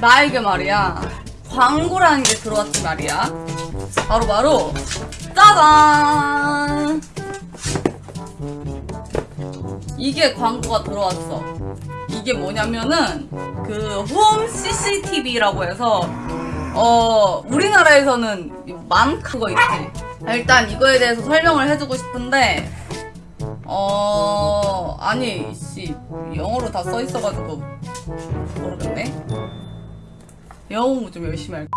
나에게 말이야. 광고라는 게 들어왔지 말이야. 바로 바로. 짜잔! 이게 광고가 들어왔어. 이게 뭐냐면은 그 홈 CCTV라고 해서 어 우리나라에서는 많큰 거 있지. 일단 이거에 대해서 설명을 해주고 싶은데 어 아니 씨 영어로 다 써 있어가지고 모르겠네 영어 좀 열심히 할게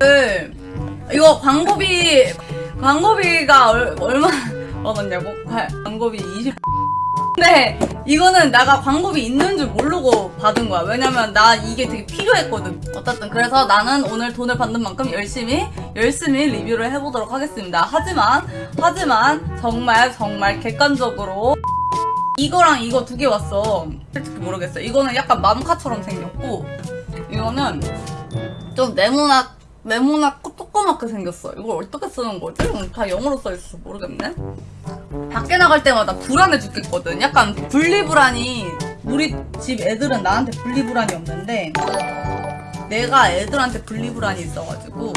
그, 이거 광고비 광고비가 얼, 얼마 얻었냐고 과- 광고비 20 근데 이거는 내가 광고비 있는 줄 모르고 받은 거야. 왜냐면 나 이게 되게 필요했거든. 어쨌든 그래서 나는 오늘 돈을 받는 만큼 열심히 열심히 리뷰를 해보도록 하겠습니다. 하지만 하지만 정말 정말 객관적으로 이거랑 이거 두 개 왔어. 솔직히 모르겠어. 이거는 약간 맘카처럼 생겼고 이거는 좀 네모나 네모나고 조그맣게 생겼어. 이걸 어떻게 쓰는 거지? 음, 다 영어로 써 있어서 모르겠네. 밖에 나갈 때마다 불안해 죽겠거든. 약간 분리불안이 우리 집 애들은 나한테 분리불안이 없는데 내가 애들한테 분리불안이 있어가지고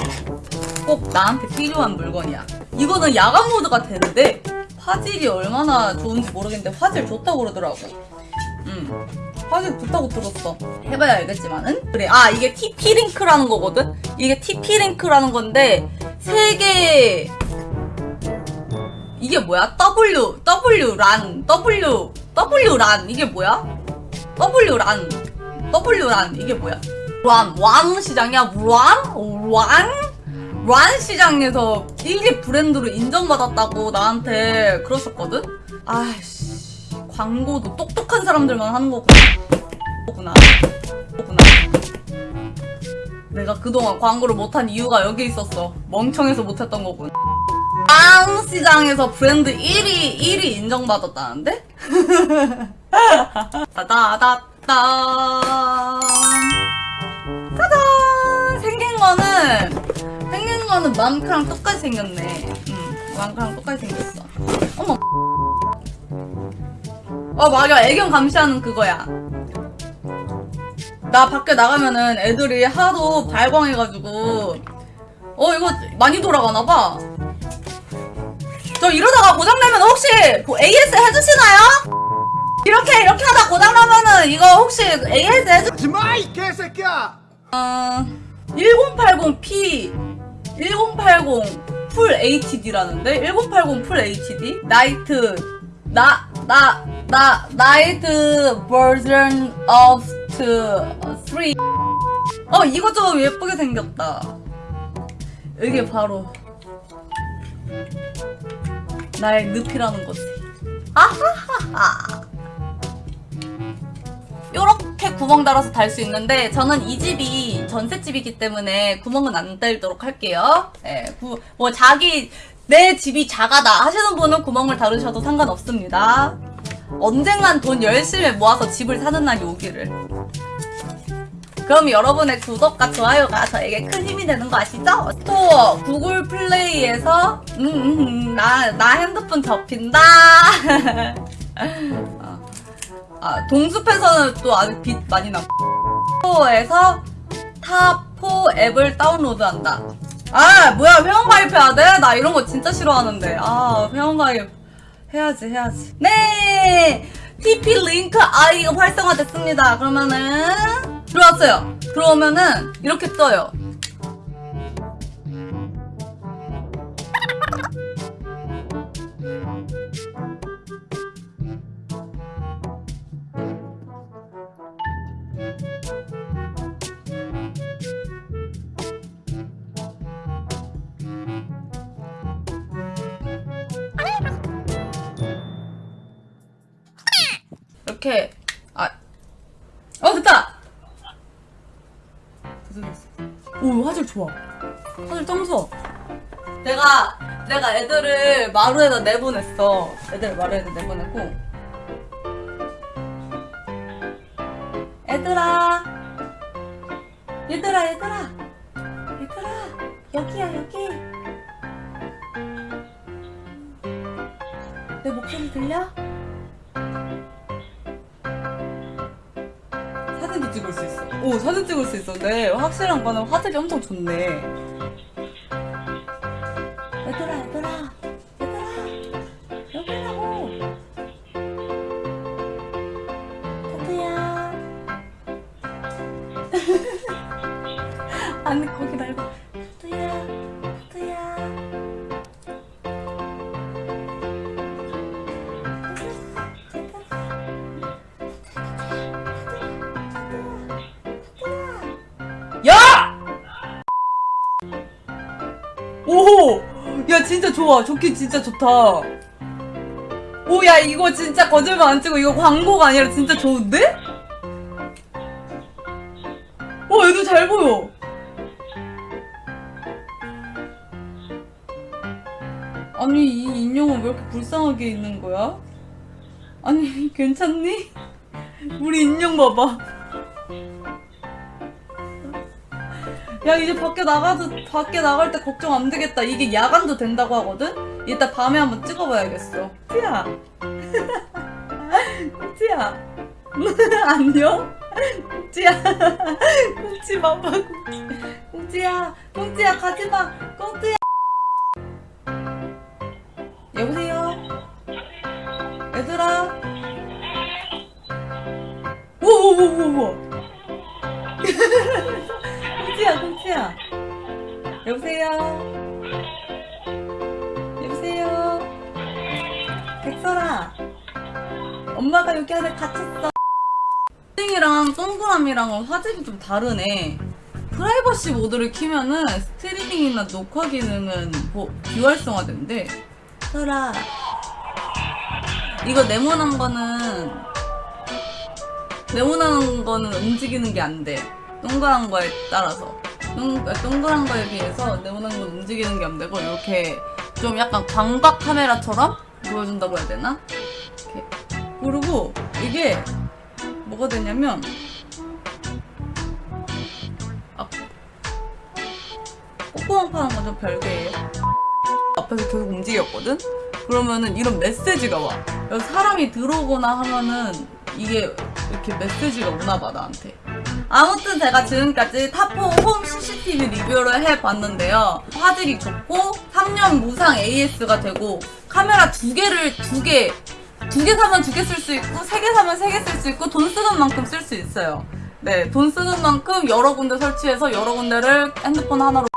꼭 나한테 필요한 물건이야. 이거는 야간 모드가 되는데 화질이 얼마나 좋은지 모르겠는데 화질 좋다고 그러더라고. 음. 화질 좋다고 들었어. 해봐야 알겠지만은. 그래. 아, 이게 TP-링크라는 거거든? 이게 TP-링크라는 건데, 세 개, 이게 뭐야? W, W 란, W, W 란, 이게 뭐야? W 란, W 란, 이게 뭐야? 란, 왕 시장이야? 란? 란? 란 시장에서 1위 브랜드로 인정받았다고 나한테 그러셨거든? 아이씨, 광고도 똑똑한 사람들만 하는 거구나. 거구나. 내가 그동안 광고를 못한 이유가 여기 있었어. 멍청해서 못했던 거군. 빵 시장에서 브랜드 1위 1위 인정받았다는데? 따다다단 짜잔 생긴 거는 생긴 거는 맘크랑 똑같이 생겼네. 응, 맘크랑 똑같이 생겼어. 어머. 어 맞아 애견 감시하는 그거야. 나 밖에 나가면은 애들이 하도 발광해가지고 어 이거 많이 돌아가나봐. 저 이러다가 고장나면 혹시 그 AS 해주시나요? 이렇게 이렇게 하다 고장나면은 이거 혹시 AS 해주... 하지마 이 개새끼야! 어... 1080p 1080 풀 HD라는데? 1080 풀 HD? 나이트 나, 나, 나, 나이트 버전 of 3어 이거 좀 예쁘게 생겼다 이게 바로 나의 늪이라는 거지. 아하하하. 요렇게 구멍 달아서 달 수 있는데 저는 이 집이 전셋집이기 때문에 구멍은 안 달도록 할게요. 예, 구, 뭐 자기 내 집이 작아다 하시는 분은 구멍을 달으셔도 상관없습니다. 언젠간 돈 열심히 모아서 집을 사는 날이 오기를. 그럼 여러분의 구독과 좋아요가 저에게 큰 힘이 되는 거 아시죠? 또 구글 플레이에서 음, 음, 음, 나, 나 핸드폰 접힌다 어. 아, 동숲에서는 또 아주 빛 많이 나 스토어에서 타포 앱을 다운로드한다 아 뭐야 회원 가입해야 돼? 나 이런 거 진짜 싫어하는데 아 회원 가입 해야지 해야지. 네! TP 링크 아이가 활성화됐습니다. 그러면은 들어왔어요. 들어오면은 이렇게 떠요 이렇게 아, 어 됐다. 됐어 됐어. 오 화질 좋아. 화질 짱 좋아. 내가 내가 애들을 마루에다 내보냈어. 애들 마루에다 내보내고. 얘들아, 얘들아, 얘들아, 얘들아, 여기야 여기. 내 목소리 들려? 사진도 찍을 수 있어. 오, 사진 찍을 수 있었네. 확실한 거는 화질이 엄청 좋네. 얘들아, 얘들아, 얘들아, 여기 라고. 타투야. 아니, 거기 진짜 좋아. 좋긴 진짜 좋다. 오, 야, 이거 진짜 거짓말 안 치고 이거 광고가 아니라 진짜 좋은데? 어, 얘도 잘 보여. 아니, 이 인형은 왜 이렇게 불쌍하게 있는 거야? 아니, 괜찮니? 우리 인형 봐봐. 야 이제 밖에 나가도 밖에 나갈 때 걱정 안 되겠다. 이게 야간도 된다고 하거든. 이따 밤에 한번 찍어봐야겠어. 꽁지야, 꽁지야, 안녕. 꽁지야, 꽁지 봐봐, 꽁지. 꽁지야, 꽁지야 가지마, 꽁지야. 여보세요. 얘들아. 오오오오오. 꽁치야. 여보세요? 여보세요? 백설아. 엄마가 여기 안에 갇혔어. 스트리밍이랑 동영상이랑은 화질이 좀 다르네. 프라이버시 모드를 키면은 스트리밍이나 녹화 기능은 뭐 비활성화된대. 설아. 이거 네모난 거는 네모난 거는 움직이는 게 안 돼. 동그란 거에 따라서. 동, 동그란 거에 비해서 네모난 건 움직이는 게 안 되고, 이렇게 좀 약간 광각 카메라처럼 보여준다고 해야 되나? 이렇게. 그리고 이게 뭐가 되냐면, 아, 콧구멍 파는 건 좀 별개예요. 앞에서 계속 움직였거든? 그러면은 이런 메시지가 와. 사람이 들어오거나 하면은 이게 이렇게 메시지가 오나 봐, 나한테. 아무튼 제가 지금까지 타포 홈 CCTV 리뷰를 해봤는데요. 화질이 좋고 3년 무상 AS가 되고 카메라 두 개를 두 개, 두 개 사면 두 개 쓸 수 있고 세 개 사면 세 개 쓸 수 있고 돈 쓰는 만큼 쓸 수 있어요. 네, 돈 쓰는 만큼 여러 군데 설치해서 여러 군데를 핸드폰 하나로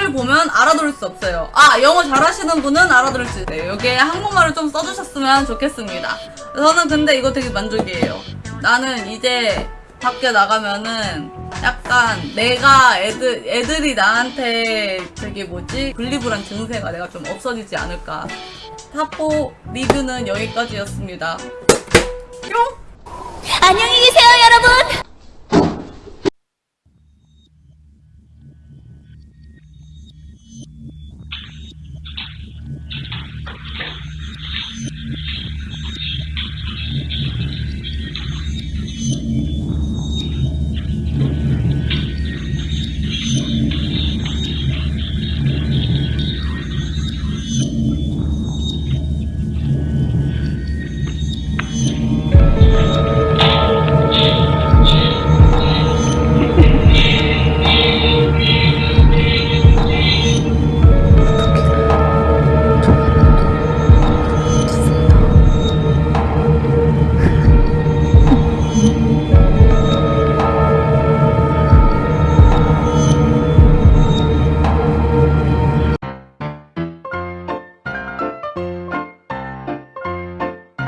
를 보면 알아들을 수 없어요. 아, 영어 잘하시는 분은 알아들을 수 있어요. 여기에 한국말을 좀 써주셨으면 좋겠습니다. 저는 근데 이거 되게 만족이에요. 나는 이제 밖에 나가면은 약간 내가 애들, 애들이 나한테 되게 뭐지? 글리브란 증세가 내가 좀 없어지지 않을까. 타포 리뷰는 여기까지였습니다. 뿅! 안녕히 계세요, 여러분.